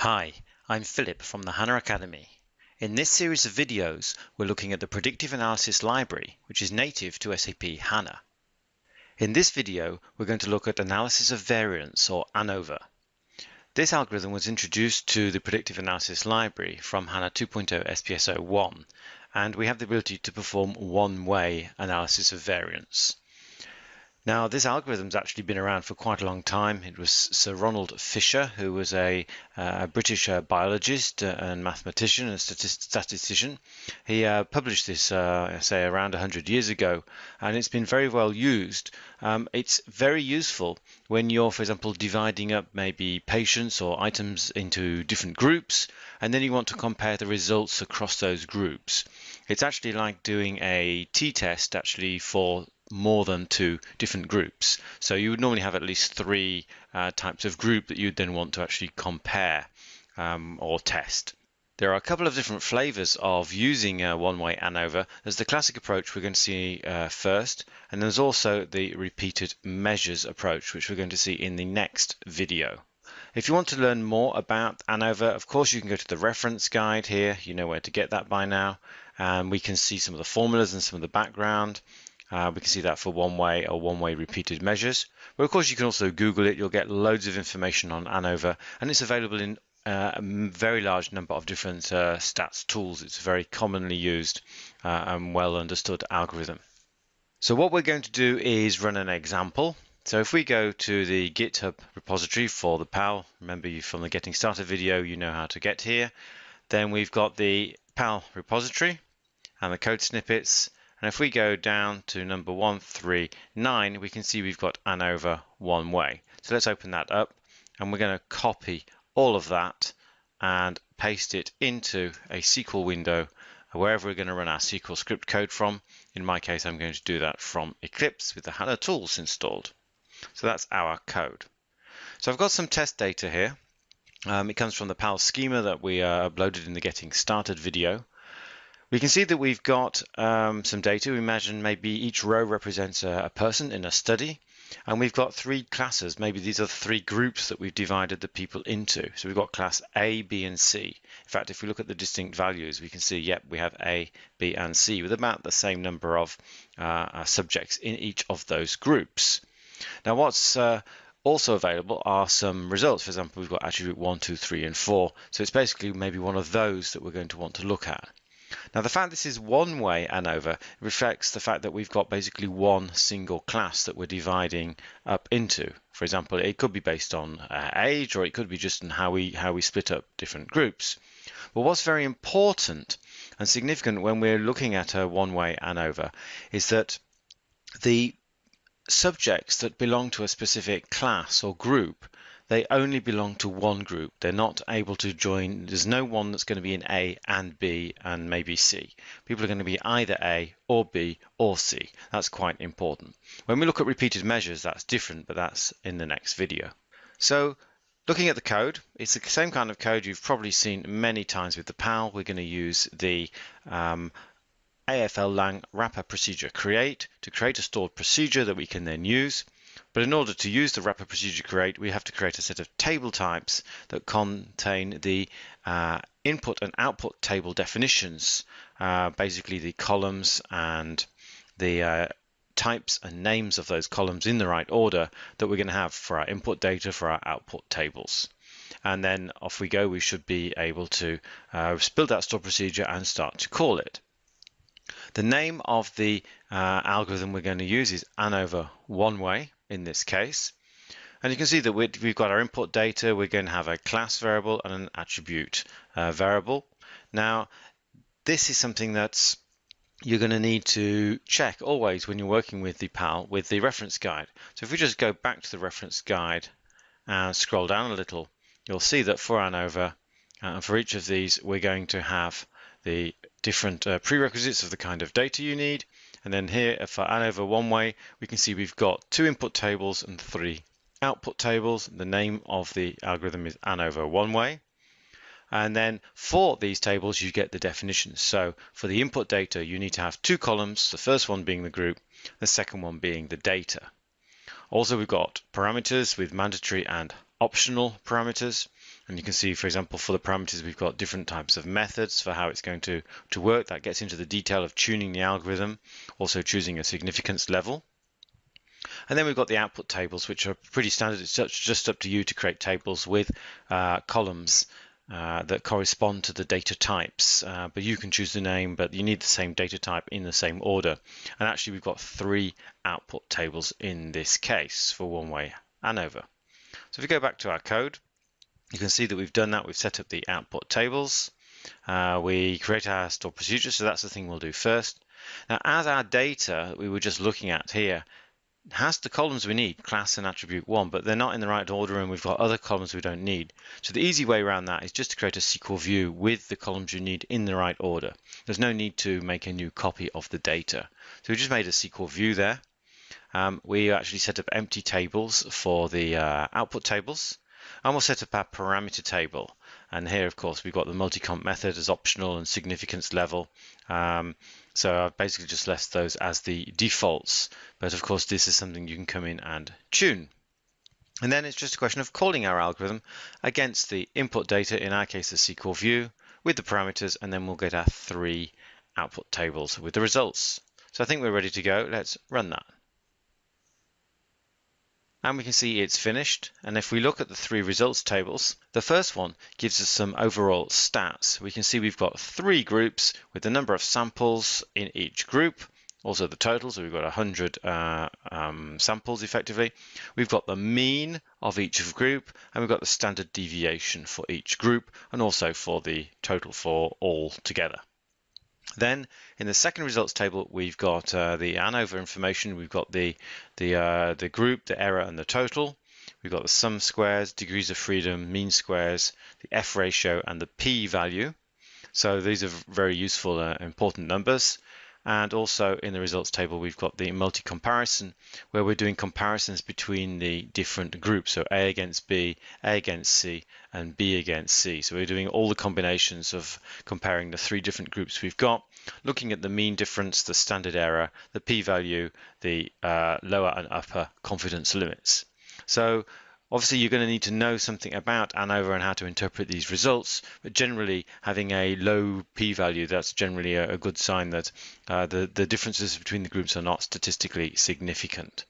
Hi, I'm Philip from the HANA Academy. In this series of videos, we're looking at the Predictive Analysis Library, which is native to SAP HANA. In this video, we're going to look at analysis of variance, or ANOVA. This algorithm was introduced to the Predictive Analysis Library from HANA 2.0 SPS 01, and we have the ability to perform one-way analysis of variance. Now, this algorithm's actually been around for quite a long time. It was Sir Ronald Fisher, who was a, uh, British uh, biologist uh, and mathematician and statistician. He uh, published this, uh, say, around 100 years ago, and it's been very well used. Um, it's very useful when you're, for example, dividing up maybe patients or items into different groups, and then you want to compare the results across those groups. It's actually like doing a t-test actually for more than two different groups. So you would normally have at least three uh, types of group that you'd then want to actually compare um, or test. There are a couple of different flavors of using a one-way ANOVA. There's the classic approach we're going to see uh, first, and there's also the repeated measures approach, which we're going to see in the next video. If you want to learn more about ANOVA, of course you can go to the reference guide here. You know where to get that by now. And we can see some of the formulas and some of the background. Uh, we can see that for one-way or one-way repeated measures. But of course, you can also Google it. You'll get loads of information on ANOVA, and it's available in uh, a very large number of different uh, stats tools. It's a very commonly used uh, and well understood algorithm. So what we're going to do is run an example. So if we go to the GitHub repository for the PAL, remember you from the Getting Started video, you know how to get here. Then we've got the PAL repository and the code snippets and if we go down to number 139, we can see we've got ANOVA one way. So let's open that up and we're going to copy all of that and paste it into a SQL window wherever we're going to run our SQL script code from. In my case, I'm going to do that from Eclipse with the HANA tools installed. So that's our code. So I've got some test data here. Um, it comes from the PAL schema that we uh, uploaded in the Getting Started video. We can see that we've got um, some data. We imagine maybe each row represents a, a, person in a study. And we've got three classes. Maybe these are three groups that we've divided the people into. So we've got class A, B, and C. In fact, if we look at the distinct values, we can see, yep, we have A, B, and C with about the same number of uh, uh subjects in each of those groups. Now, what's uh, also available are some results. For example, we've got attribute 1, 2, 3, and 4. So it's basically maybe one of those that we're going to want to look at. Now the fact this is one way ANOVA reflects the fact that we've got basically one single class that we're dividing up into. For example, it could be based on uh, age or it could be just on how we how we split up different groups. But what's very important and significant when we're looking at a one-way ANOVA is that the subjects that belong to a specific class or group they only belong to one group. They're not able to join. There's no one that's going to be in A and B and maybe C. People are going to be either A or B or C. That's quite important. When we look at repeated measures, that's different, but that's in the next video. So looking at the code, it's the same kind of code you've probably seen many times with the PAL. We're going to use the um, AFL lang wrapper procedure create to create a stored procedure that we can then use. But in order to use the wrapper procedure create, we have to create a set of table types that contain the uh, input and output table definitions, uh, basically the columns and the uh, types and names of those columns in the right order that we're going to have for our input data for our output tables. And then off we go, we should be able to uh, build that store procedure and start to call it. The name of the uh, algorithm we're going to use is ANOVA one way in this case. And you can see that we've got our input data. We're going to have a class variable and an attribute uh, variable. Now, this is something that's you're going to need to check always when you're working with the PAL with the reference guide. So if we just go back to the reference guide and scroll down a little, you'll see that for ANOVA, uh, for each of these, we're going to have the different uh, prerequisites of the kind of data you need. And then here for ANOVA one way, we can see we've got two input tables and three output tables. The name of the algorithm is ANOVA one way. And then for these tables, you get the definitions. So for the input data, you need to have two columns, the first one being the group, the second one being the data. Also, we've got parameters with mandatory and optional parameters. And you can see, for example, for the parameters, we've got different types of methods for how it's going to, to work. That gets into the detail of tuning the algorithm, also choosing a significance level. And then we've got the output tables, which are pretty standard. It's just up to you to create tables with uh, columns uh, that correspond to the data types. Uh, but you can choose the name, but you need the same data type in the same order. And actually, we've got three output tables in this case for one-way ANOVA. So if we go back to our code, you can see that we've done that. We've set up the output tables. Uh, we create our stored procedure, so that's the thing we'll do first. Now, as our data we were just looking at here has the columns we need, class and attribute one, but they're not in the right order and we've got other columns we don't need. So the easy way around that is just to create a SQL view with the columns you need in the right order. There's no need to make a new copy of the data. So we just made a SQL view there. Um, we actually set up empty tables for the uh, output tables and we'll set up our parameter table. And here, of course, we've got the multi-comp method as optional and significance level. Um, so I've basically just left those as the defaults. But of course, this is something you can come in and tune. And then it's just a question of calling our algorithm against the input data, in our case, the SQL view, with the parameters, and then we'll get our three output tables with the results. So I think we're ready to go. Let's run that and we can see it's finished. And if we look at the three results tables, the first one gives us some overall stats. We can see we've got three groups with the number of samples in each group, also the total, so we've got 100 uh, um, samples effectively. We've got the mean of each group, and we've got the standard deviation for each group, and also for the total for all together. Then in the second results table, we've got uh, the ANOVA information. We've got the the uh, the group, the error, and the total. We've got the sum squares, degrees of freedom, mean squares, the F ratio, and the P value. So these are very useful, uh, important numbers. And also in the results table, we've got the multi-comparison where we're doing comparisons between the different groups. So A against B, A against C, and B against C. So we're doing all the combinations of comparing the three different groups we've got, looking at the mean difference, the standard error, the p-value, the uh, lower and upper confidence limits. So Obviously, you're going to need to know something about ANOVA and how to interpret these results, but generally having a low p-value, that's generally a, good sign that uh, the, the differences between the groups are not statistically significant.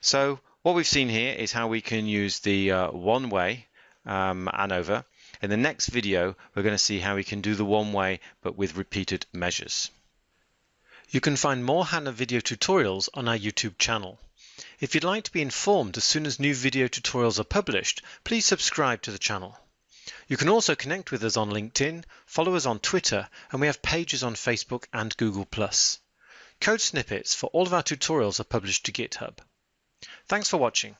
So what we've seen here is how we can use the uh, one-way um, ANOVA. In the next video, we're going to see how we can do the one-way, but with repeated measures. You can find more HANA video tutorials on our YouTube channel. If you'd like to be informed as soon as new video tutorials are published, please subscribe to the channel. You can also connect with us on LinkedIn, follow us on Twitter, and we have pages on Facebook and Google+. Code snippets for all of our tutorials are published to GitHub. Thanks for watching.